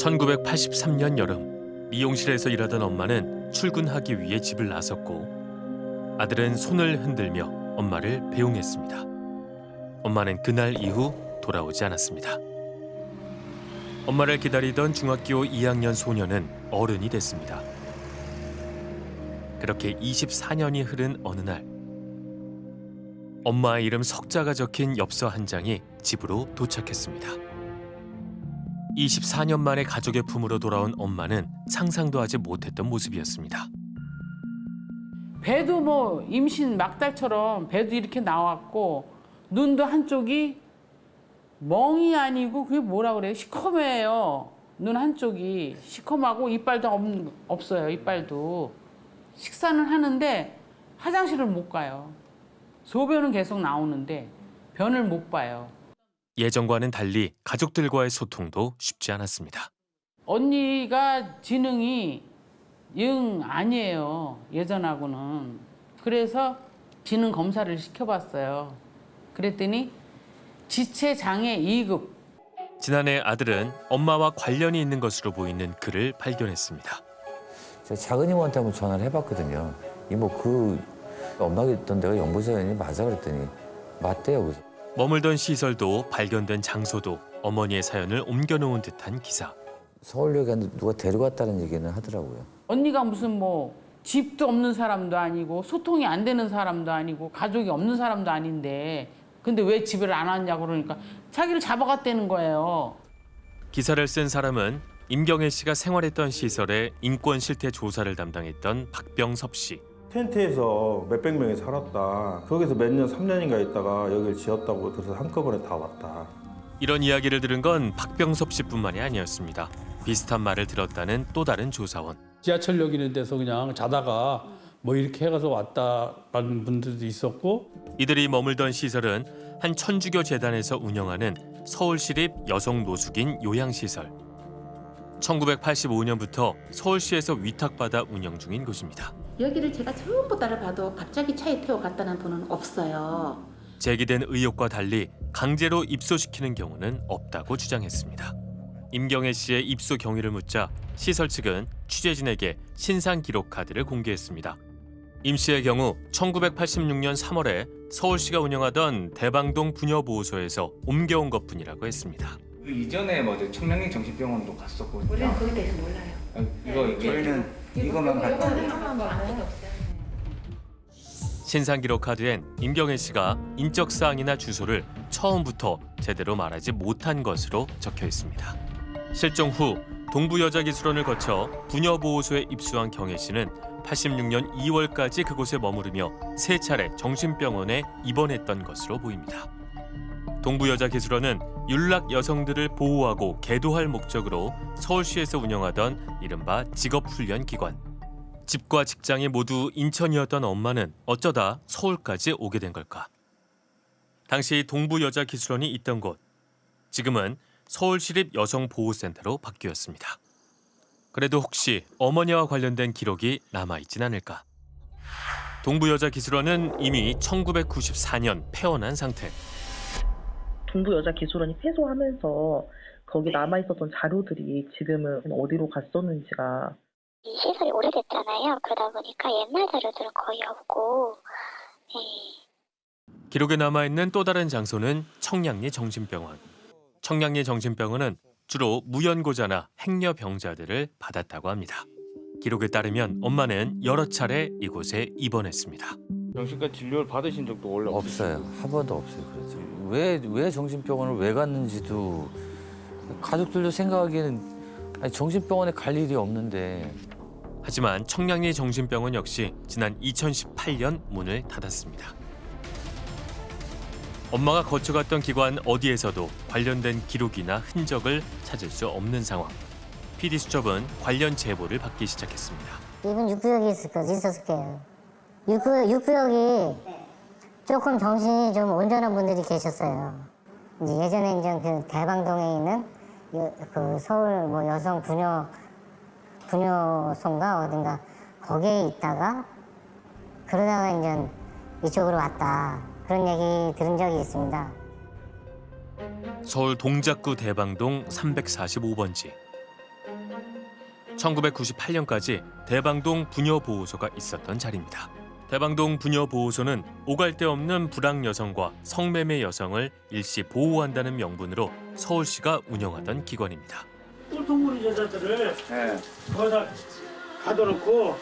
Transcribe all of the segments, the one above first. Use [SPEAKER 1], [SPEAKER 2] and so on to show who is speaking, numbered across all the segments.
[SPEAKER 1] 1983년 여름 미용실에서 일하던 엄마는 출근하기 위해 집을 나섰고 아들은 손을 흔들며 엄마를 배웅했습니다. 엄마는 그날 이후 돌아오지 않았습니다. 엄마를 기다리던 중학교 2학년 소녀는 어른이 됐습니다. 그렇게 24년이 흐른 어느 날 엄마의 이름 석자가 적힌 엽서 한 장이 집으로 도착했습니다. 24년 만에 가족의 품으로 돌아온 엄마는 상상도 하지 못했던 모습이었습니다.
[SPEAKER 2] 배도 뭐 임신 막달처럼 배도 이렇게 나왔고 눈도 한쪽이 멍이 아니고 그게 뭐라 그래요? 시커매요. 눈 한쪽이 시커하고 이빨도 없, 없어요. 이빨도 식사는 하는데 화장실을 못 가요. 소변은 계속 나오는데 변을 못 봐요.
[SPEAKER 1] 예전과는 달리 가족들과의 소통도 쉽지 않았습니다.
[SPEAKER 2] 언니가 지능이 영 아니에요. 예전하고는. 그래서 지능 검사를 시켜봤어요. 그랬더니 지체 장애 2급.
[SPEAKER 1] 지난해 아들은 엄마와 관련이 있는 것으로 보이는 글을 발견했습니다.
[SPEAKER 3] 제가 작은 이모한테 한번 전화를 해봤거든요. 이모 그 엄마가 있던 데가 연구소연이 맞아 그랬더니 맞대요. 그래서
[SPEAKER 1] 머물던 시설도 발견된 장소도 어머니의 사연을 옮겨놓은 듯한 기사.
[SPEAKER 3] 서울역에 누가 데려갔다는 얘기는 하더라고요.
[SPEAKER 2] 언니가 무슨 뭐 집도 없는 사람도 아니고 소통이 안 되는 사람도 아니고 가족이 없는 사람도 아닌데 근데 왜 집을 안 왔냐고 그러니까 자기를 잡아갔다는 거예요.
[SPEAKER 1] 기사를 쓴 사람은 임경애 씨가 생활했던 시설의 인권 실태 조사를 담당했던 박병섭 씨.
[SPEAKER 4] 텐트에서 몇백 명이 살았다. 거기서 몇 년, 3년인가 있다가 여기를 지었다고 그래서 한꺼번에 다 왔다.
[SPEAKER 1] 이런 이야기를 들은 건 박병섭 씨뿐만이 아니었습니다. 비슷한 말을 들었다는 또 다른 조사원.
[SPEAKER 5] 지하철역 있는 데서 그냥 자다가 뭐 이렇게 해가서 왔다라는 분들도 있었고
[SPEAKER 1] 이들이 머물던 시설은 한 천주교 재단에서 운영하는 서울시립 여성 노숙인 요양시설. 1985년부터 서울시에서 위탁받아 운영 중인 곳입니다.
[SPEAKER 6] 여기를 제가 전부 따라가도 갑자기 차에 태워 갔다는 분은 없어요.
[SPEAKER 1] 제기된 의혹과 달리 강제로 입소시키는 경우는 없다고 주장했습니다. 임경애 씨의 입소 경위를 묻자 시설 측은 취재진에게 신상 기록 카드를 공개했습니다. 임 씨의 경우 1986년 3월에 서울시가 운영하던 대방동 부녀보호소에서 옮겨온 것뿐이라고 했습니다.
[SPEAKER 7] 그 이전에 뭐저 청량리 정신병원도 갔었고
[SPEAKER 6] 우리는 거기에 대해서 몰라요.
[SPEAKER 7] 아, 이거 이게
[SPEAKER 8] 저희는 이것만 갖다
[SPEAKER 6] 아무것도 없어요.
[SPEAKER 1] 신상 기록 카드엔 임경애 씨가 인적 사항이나 주소를 처음부터 제대로 말하지 못한 것으로 적혀 있습니다. 실종 후 동부여자기술원을 거쳐 부녀보호소에 입수한 경애 씨는 86년 2월까지 그곳에 머무르며 세 차례 정신병원에 입원했던 것으로 보입니다. 동부여자기술원은 윤락 여성들을 보호하고 계도할 목적으로 서울시에서 운영하던 이른바 직업훈련 기관. 집과 직장이 모두 인천이었던 엄마는 어쩌다 서울까지 오게 된 걸까? 당시 동부여자기술원이 있던 곳, 지금은 서울시립 여성보호센터로 바뀌었습니다. 그래도 혹시 어머니와 관련된 기록이 남아있진 않을까? 동부여자기술원은 이미 1994년 폐원한 상태.
[SPEAKER 9] 동부여자기술원이 폐소하면서 거기 남아있었던 자료들이 지금은 어디로 갔었는지가
[SPEAKER 10] 이 시설이 오래됐잖아요. 그러다 보니까 옛날 자료들은 거의 없고, 예.
[SPEAKER 1] 기록에 남아있는 또 다른 장소는 청량리 정신병원. 청량리 정신병원은 주로 무연고자나 행여병자들을 받았다고 합니다. 기록에 따르면 엄마는 여러 차례 이곳에 입원했습니다.
[SPEAKER 7] 정신과 진료를 받으신 적도 원래
[SPEAKER 3] 없어요. 한 번도 없어요. 그래서 왜, 왜 정신병원을 왜 갔는지도 가족들도 생각하기에는 아니, 정신병원에 갈 일이 없는데
[SPEAKER 1] 하지만 청량리 정신병원 역시 지난 2018년 문을 닫았습니다. 엄마가 거쳐갔던 기관 어디에서도 관련된 기록이나 흔적을 찾을 수 없는 상황. PD 수첩은 관련 제보를 받기 시작했습니다.
[SPEAKER 11] 이분 육구역이 있을 거 있었을 거예요. 육구역, 육구역이 조금 정신이 좀 온전한 분들이 계셨어요. 이제 예전에 이제 그 대방동에 있는 여, 그 서울 뭐 여성 부녀 부녀소인가 어딘가 거기에 있다가 그러다가 이제 이쪽으로 왔다 그런 얘기 들은 적이 있습니다.
[SPEAKER 1] 서울 동작구 대방동 345번지. 1998년까지 대방동 부녀보호소가 있었던 자리입니다. 대방동 부녀보호소는 오갈 데 없는 불황 여성과 성매매 여성을 일시 보호한다는 명분으로 서울시가 운영하던 기관입니다.
[SPEAKER 8] 꼴통무리 여자들을
[SPEAKER 7] 네.
[SPEAKER 8] 거기다 가둬놓고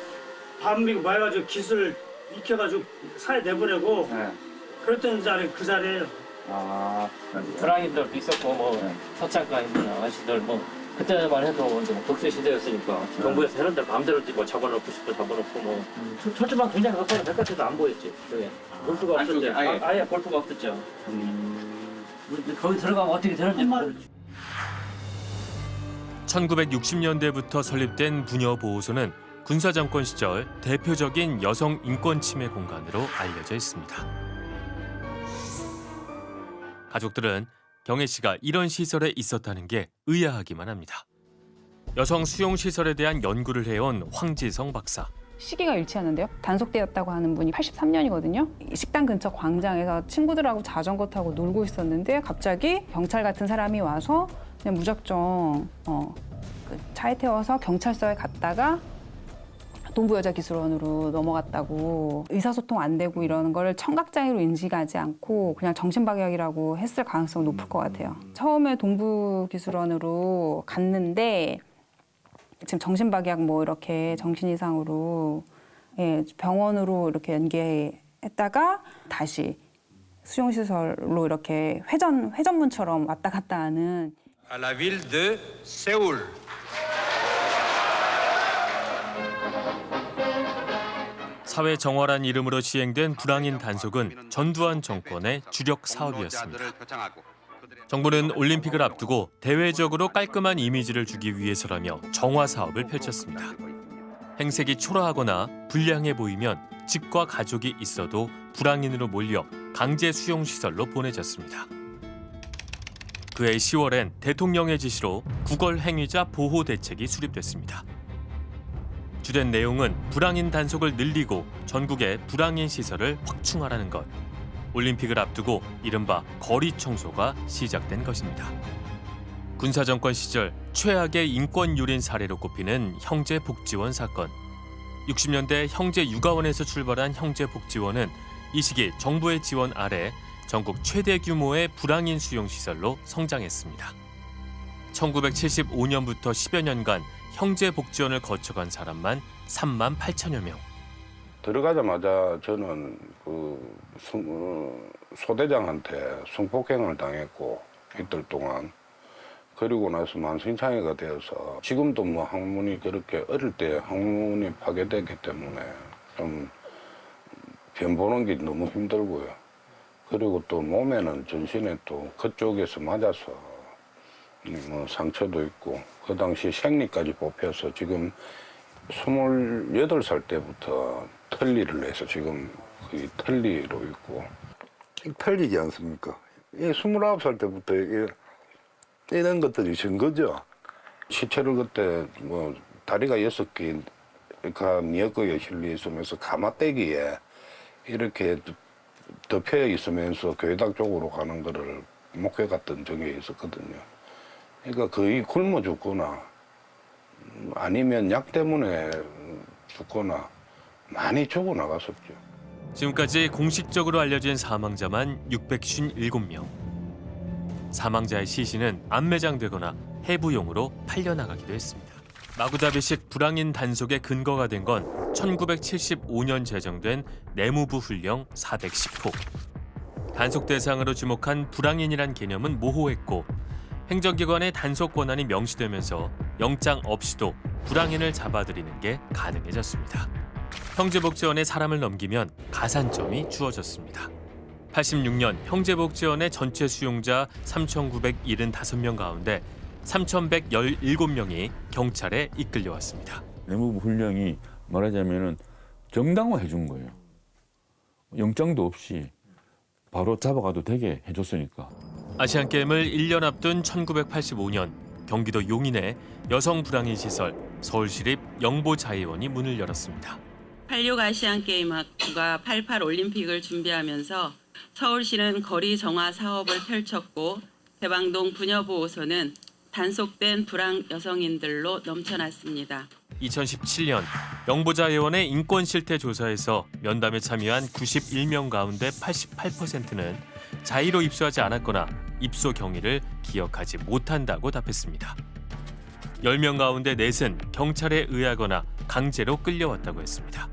[SPEAKER 8] 밤비 말가지고 기술 익혀가지고 사회 내보내고
[SPEAKER 7] 네.
[SPEAKER 8] 그랬던 자리 그 자리에요.
[SPEAKER 7] 아,
[SPEAKER 12] 불황인들도 있었고 뭐 서창가 있는 아가씨들 뭐 그때만 해도 이제 뭐 독재 시대였으니까 정부에서 이런 데 마음대로 뭐 잡아놓고 싶어 잡아놓고 뭐. 초- 초점만 굉장히 가까이 바깥에도 안 보였지 저게. 볼수가 없었죠.
[SPEAKER 7] 안쪽에 아예.
[SPEAKER 12] 아, 아예 볼 수가 없었죠. 거기 들어가면 어떻게 되는지 모르지.
[SPEAKER 1] 1960년대부터 설립된 부녀보호소는 군사정권 시절 대표적인 여성 인권 침해 공간으로 알려져 있습니다. 가족들은 경혜 씨가 이런 시설에 있었다는 게 의아하기만 합니다. 여성 수용 시설에 대한 연구를 해온 황지성 박사.
[SPEAKER 13] 시기가 일치하는데요. 단속되었다고 하는 분이 83년이거든요. 식당 근처 광장에서 친구들하고 자전거 타고 놀고 있었는데 갑자기 경찰 같은 사람이 와서 그냥 무작정 어, 그 차에 태워서 경찰서에 갔다가 동부여자기술원으로 넘어갔다고 의사소통 안 되고 이러는 걸 청각장애로 인식하지 않고 그냥 정신박약이라고 했을 가능성이 높을 것 같아요. 처음에 동부기술원으로 갔는데 지금 정신박약 뭐 이렇게 정신 이상으로 예, 병원으로 이렇게 연계했다가 다시 수용시설로 이렇게 회전 회전문처럼 왔다 갔다 하는
[SPEAKER 14] à la ville de Séoul.
[SPEAKER 1] 사회 정화란 이름으로 시행된 불황인 단속은 전두환 정권의 주력 사업이었습니다. 정부는 올림픽을 앞두고 대외적으로 깔끔한 이미지를 주기 위해서라며 정화 사업을 펼쳤습니다. 행색이 초라하거나 불량해 보이면 집과 가족이 있어도 불황인으로 몰려 강제 수용 시설로 보내졌습니다. 그해 10월엔 대통령의 지시로 구걸 행위자 보호 대책이 수립됐습니다. 주된 내용은 불황인 단속을 늘리고 전국의 불황인 시설을 확충하라는 것. 올림픽을 앞두고 이른바 거리 청소가 시작된 것입니다. 군사 정권 시절 최악의 인권 유린 사례로 꼽히는 형제 복지원 사건. 60년대 형제 육아원에서 출발한 형제 복지원은 이 시기 정부의 지원 아래 전국 최대 규모의 불황인 수용 시설로 성장했습니다. 1975년부터 10여 년간 형제 복지원을 거쳐간 사람만 3만 8천여 명.
[SPEAKER 15] 들어가자마자 저는 그 성- 어, 소대장한테 성폭행을 당했고 이틀 동안 그리고 나서 만성장애가 되어서 지금도 뭐 항문이 그렇게 어릴 때 항문이 파괴됐기 때문에 좀 변 보는 게 너무 힘들고요. 그리고 또 몸에는 전신에 또 그쪽에서 맞아서 뭐 상처도 있고 그 당시 생리까지 뽑혀서 지금 28살 때부터 털리를 해서 지금 거의 털리로 있고
[SPEAKER 16] 털리지 않습니까? 이 29살 때부터 이게 이런 것들이 증거죠.
[SPEAKER 15] 시체를 그때 뭐 다리가 여섯 개가 미역국에 실려 있으면서 가마떼기에 이렇게 덮여 있으면서 교회당 쪽으로 가는 거를 목회 갔던 적이 있었거든요. 그러니까 거의 굶어 죽거나 음, 아니면 약 때문에 죽거나 많이 죽어 나갔었죠.
[SPEAKER 1] 지금까지 공식적으로 알려진 사망자만 657명. 사망자의 시신은 안매장되거나 해부용으로 팔려나가기도 했습니다. 마구잡이식 불황인 단속의 근거가 된 건 1975년 제정된 내무부 훈령 410호. 단속 대상으로 지목한 불황인이란 개념은 모호했고 행정기관의 단속 권한이 명시되면서 영장 없이도 불황인을 잡아들이는 게 가능해졌습니다. 형제복지원에 사람을 넘기면 가산점이 주어졌습니다. 86년 형제복지원의 전체 수용자 3,975명 가운데 3,117명이 경찰에 이끌려왔습니다.
[SPEAKER 17] 내무부 훈령이 말하자면은 정당화해 준 거예요. 영장도 없이 바로 잡아가도 되게 해줬으니까.
[SPEAKER 1] 아시안 게임을 1년 앞둔 1985년 경기도 용인에 여성 불황인 시설 서울시립 영보자의원이 문을 열었습니다.
[SPEAKER 18] 86 아시안 게임 학부가 88 올림픽을 준비하면서 서울시는 거리 정화 사업을 펼쳤고 대방동 부녀보호소는 단속된 불황 여성인들로 넘쳐났습니다.
[SPEAKER 1] 2017년 영보자 의원의 인권 실태 조사에서 면담에 참여한 91명 가운데 88%는 자의로 입수하지 않았거나 입소 경위를 기억하지 못한다고 답했습니다. 10명 가운데 넷은 경찰에 의하거나 강제로 끌려왔다고 했습니다.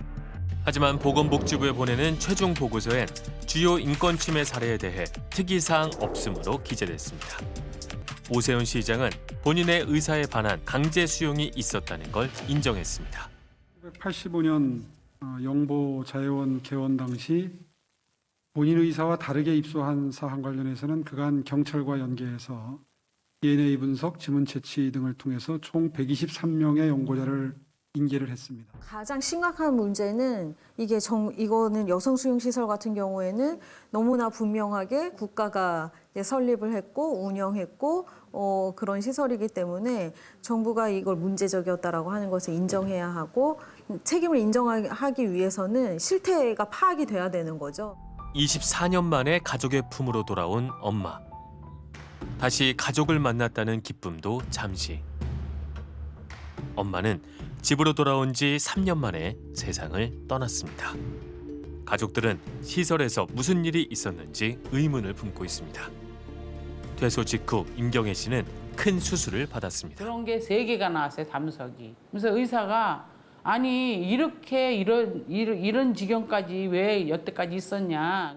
[SPEAKER 1] 하지만 보건복지부에 보내는 최종 보고서엔 주요 인권 침해 사례에 대해 특이사항 없음으로 기재됐습니다. 오세훈 시장은 본인의 의사에 반한 강제 수용이 있었다는 걸 인정했습니다.
[SPEAKER 19] 1985년 어, 영보 자해원 개원 당시 본인 의사와 다르게 입소한 사항 관련해서는 그간 경찰과 연계해서 DNA 분석, 지문 채취 등을 통해서 총 123명의 연고자를 인계를 했습니다.
[SPEAKER 20] 가장 심각한 문제는 이게 정, 이거는 여성 수용 시설 같은 경우에는 너무나 분명하게 국가가 설립을 했고 운영했고 어, 그런 시설이기 때문에 정부가 이걸 문제적이었다라고 하는 것을 인정해야 하고 책임을 인정하기 위해서는 실태가 파악이 돼야 되는 거죠.
[SPEAKER 1] 24년 만에 가족의 품으로 돌아온 엄마. 다시 가족을 만났다는 기쁨도 잠시. 엄마는 집으로 돌아온 지 3년 만에 세상을 떠났습니다. 가족들은 시설에서 무슨 일이 있었는지 의문을 품고 있습니다. 퇴소 직후 임경애 씨는 큰 수술을 받았습니다.
[SPEAKER 2] 그런 게 세 개가 나왔어요 담석이. 그래서 의사가 아니 이렇게 이런 이런, 이런 지경까지 왜 여태까지 있었냐.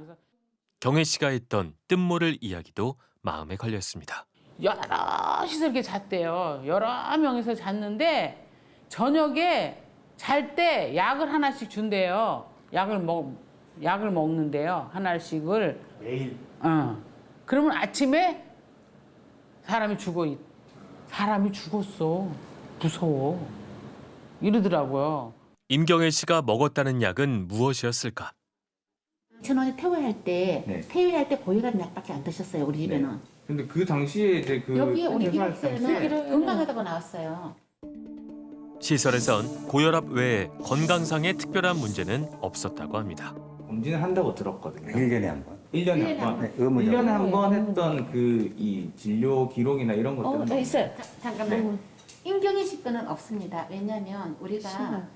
[SPEAKER 1] 경혜 씨가 했던 뜻모를 이야기도 마음에 걸렸습니다.
[SPEAKER 2] 여러 시설 이렇게 잤대요. 여러 명이서 잤는데 저녁에 잘 때 약을 하나씩 준대요. 약을 먹 약을 먹는데요. 하나씩을
[SPEAKER 7] 매일.
[SPEAKER 2] 어. 그러면 아침에 사람이 죽어 있. 사람이 죽었어. 무서워. 이러더라고요.
[SPEAKER 1] 임경애 씨가 먹었다는 약은 무엇이었을까?
[SPEAKER 6] 천원에 퇴원할 때
[SPEAKER 7] 네.
[SPEAKER 6] 퇴위할 때 고혈압 약밖에 안 드셨어요 우리 집에는
[SPEAKER 7] 근데 그 당시에 이제 그
[SPEAKER 6] 여기 우리 기록서에는 건강하다고 나왔어요
[SPEAKER 1] 시설에선 고혈압 외에 건강상의 특별한 문제는 없었다고 합니다.
[SPEAKER 7] 검진을 한다고 들었거든요.
[SPEAKER 21] 1년에 한 번.
[SPEAKER 7] 1년에
[SPEAKER 6] 일년에 한한
[SPEAKER 7] 번.
[SPEAKER 21] 네, 의무적으로.
[SPEAKER 7] 1년에 한 번 했던 그 이 진료 기록이나 이런
[SPEAKER 6] 어,
[SPEAKER 7] 것들은
[SPEAKER 6] 저 있어요 자, 잠깐만
[SPEAKER 7] 네.
[SPEAKER 6] 임경희 씨 거는 없습니다 왜냐면 우리가
[SPEAKER 20] 신발.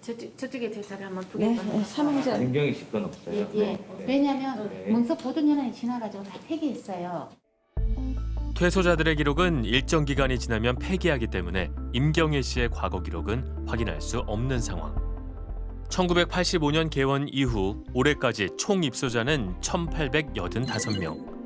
[SPEAKER 6] 저쪽, 저쪽에 저 저를 한번
[SPEAKER 20] 네,
[SPEAKER 6] 보게
[SPEAKER 20] 네, 사망자.
[SPEAKER 7] 임경희 씨건 없어요.
[SPEAKER 6] 예, 예.
[SPEAKER 7] 네.
[SPEAKER 6] 왜냐면
[SPEAKER 7] 네.
[SPEAKER 6] 문서 보존 연한이 지나가지고 다 폐기했어요
[SPEAKER 1] 퇴소자들의 기록은 일정 기간이 지나면 폐기하기 때문에 임경애 씨의 과거 기록은 확인할 수 없는 상황. 1985년 개원 이후 올해까지 총 입소자는 1,885명.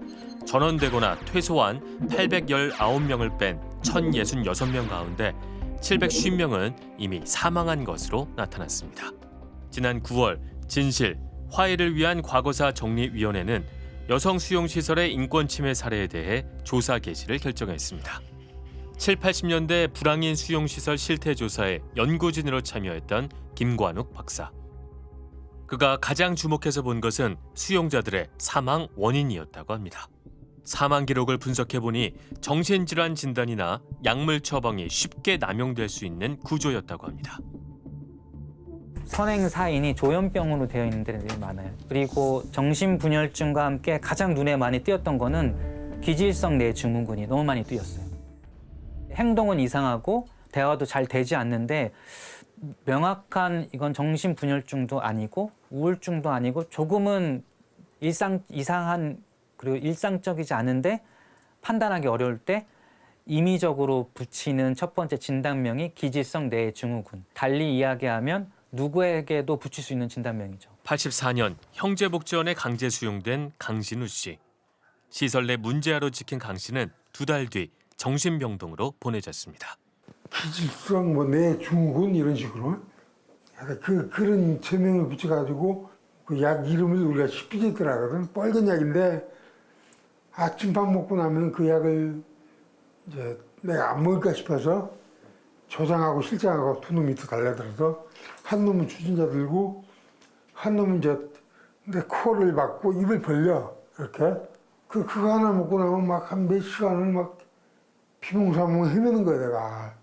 [SPEAKER 1] 전원되거나 퇴소한 819명을 뺀 1,066명 가운데 750명은 이미 사망한 것으로 나타났습니다. 지난 9월 진실, 화해를 위한 과거사 정리위원회는 여성 수용시설의 인권 침해 사례에 대해 조사 개시를 결정했습니다. 7, 80년대 불황인 수용시설 실태 조사에 연구진으로 참여했던 김관욱 박사. 그가 가장 주목해서 본 것은 수용자들의 사망 원인이었다고 합니다. 사망 기록을 분석해 보니 정신질환 진단이나 약물 처방이 쉽게 남용될 수 있는 구조였다고 합니다.
[SPEAKER 22] 선행 사인이 조현병으로 되어 있는 데들이 많아요. 그리고 정신분열증과 함께 가장 눈에 많이 띄었던 거는 기질성 뇌증후군이 너무 많이 띄었어요. 행동은 이상하고 대화도 잘 되지 않는데 명확한 이건 정신분열증도 아니고 우울증도 아니고 조금은 일상 이상한 그리고 일상적이지 않은데 판단하기 어려울 때 임의적으로 붙이는 첫 번째 진단명이 기질성 뇌 증후군. 달리 이야기하면 누구에게도 붙일 수 있는 진단명이죠.
[SPEAKER 1] 84년 형제복지원에 강제 수용된 강신우 씨. 시설 내 문제아로 찍힌 강 씨는 두 달 뒤 정신병동으로 보내졌습니다.
[SPEAKER 23] 기질성 뭐 뇌 증후군 이런 식으로 그 그런 제명을 붙여가지고 그 약 이름을 우리가 시피제트라 하거든 빨간 약인데 아침밥 먹고 나면 그 약을 이제 내가 안 먹을까 싶어서 조장하고 실장하고 두 놈이 더 달려들어서 한 놈은 추진자 들고 한 놈은 이제 내 코를 막고 입을 벌려 이렇게. 그 그거 하나 먹고 나면 막 한 몇 시간을 막 비몽사몽 헤매는 거야 내가.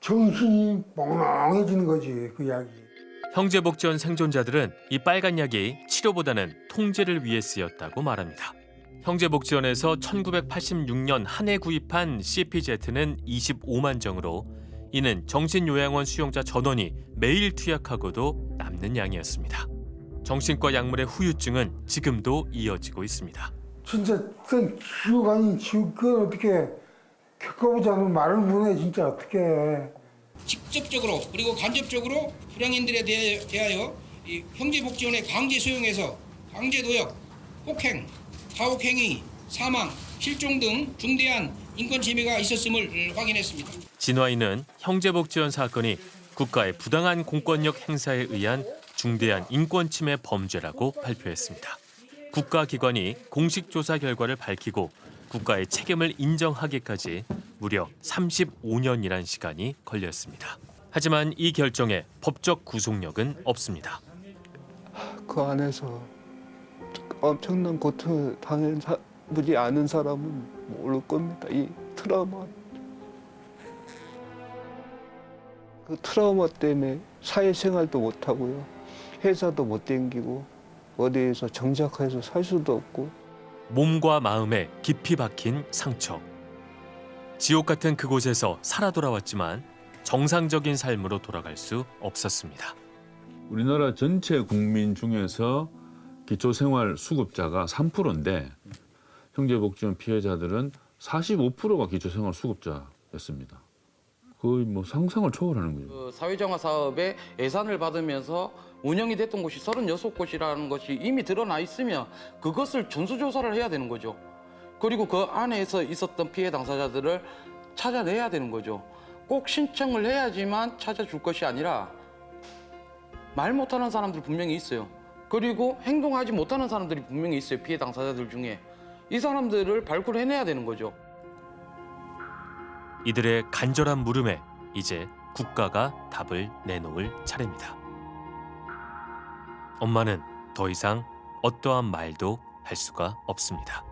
[SPEAKER 23] 정신이 멍멍해지는 거지 그 약이.
[SPEAKER 1] 형제복지원 생존자들은 이 빨간 약이 치료보다는 통제를 위해 쓰였다고 말합니다. 형제복지원에서 1986년 한 해 구입한 CPZ는 25만 정으로 이는 정신요양원 수용자 전원이 매일 투약하고도 남는 양이었습니다. 정신과 약물의 후유증은 지금도 이어지고 있습니다.
[SPEAKER 23] 진짜 그 지옥 아닌 지옥 그건 어떻게 겪어보지 않으면 말을 못해 진짜 어떻게 해.
[SPEAKER 24] 직접적으로 그리고 간접적으로 불량인들에 대하여 이 형제복지원의 강제 수용에서 강제 노역, 폭행, 가혹행위, 사망, 실종 등 중대한 인권 침해가 있었음을 확인했습니다.
[SPEAKER 1] 진화인은 형제복지원 사건이 국가의 부당한 공권력 행사에 의한 중대한 인권 침해 범죄라고 발표했습니다. 국가기관이 공식 조사 결과를 밝히고 국가의 책임을 인정하기까지 무려 35년이란 시간이 걸렸습니다. 하지만 이 결정에 법적 구속력은 없습니다.
[SPEAKER 25] 그 안에서 엄청난 고통을 당해보지 않은 사람은 모를 겁니다. 이 트라우마. 그 트라우마 때문에 사회생활도 못하고요. 회사도 못 댕기고 어디에서 정착해서 살 수도 없고
[SPEAKER 1] 몸과 마음에 깊이 박힌 상처. 지옥 같은 그곳에서 살아 돌아왔지만 정상적인 삶으로 돌아갈 수 없었습니다.
[SPEAKER 17] 우리나라 전체 국민 중에서 기초생활 수급자가 3%인데 형제복지원 피해자들은 45%가 기초생활 수급자였습니다. 거의 뭐 상상을 초월하는 거죠.
[SPEAKER 21] 그 사회정화 사업에 예산을 받으면서 운영이 됐던 곳이 36곳이라는 것이 이미 드러나 있으면 그것을 전수조사를 해야 되는 거죠. 그리고 그 안에서 있었던 피해 당사자들을 찾아내야 되는 거죠. 꼭 신청을 해야지만 찾아줄 것이 아니라 말 못하는 사람들 분명히 있어요. 그리고 행동하지 못하는 사람들이 분명히 있어요. 피해 당사자들 중에. 이 사람들을 발굴해내야 되는 거죠.
[SPEAKER 1] 이들의 간절한 물음에 이제 국가가 답을 내놓을 차례입니다. 엄마는 더 이상 어떠한 말도 할 수가 없습니다.